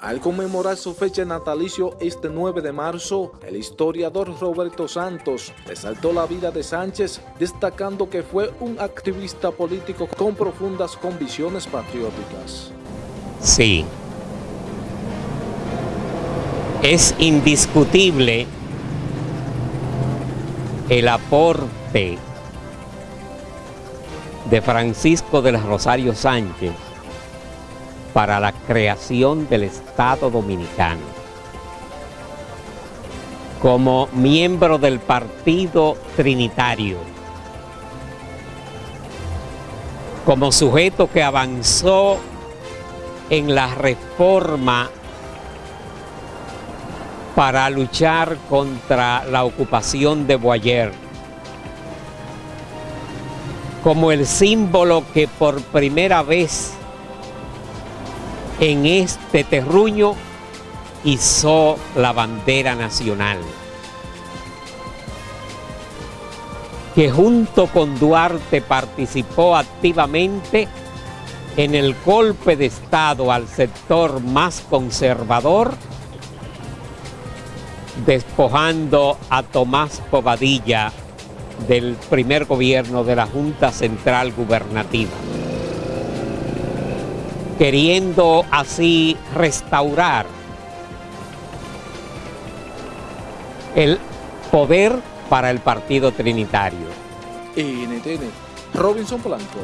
Al conmemorar su fecha natalicio este 9 de marzo, el historiador Roberto Santos resaltó la vida de Sánchez, destacando que fue un activista político con profundas convicciones patrióticas. Sí, es indiscutible el aporte de Francisco de Rosario Sánchez para la creación del Estado Dominicano. Como miembro del Partido Trinitario, como sujeto que avanzó en la reforma para luchar contra la ocupación de Boyer, como el símbolo que por primera vez en este terruño hizo la bandera nacional. Que junto con Duarte participó activamente en el golpe de Estado al sector más conservador, despojando a Tomás Povadilla del primer gobierno de la Junta Central Gubernativa queriendo así restaurar el poder para el Partido Trinitario. NTN, Robinson Blanco.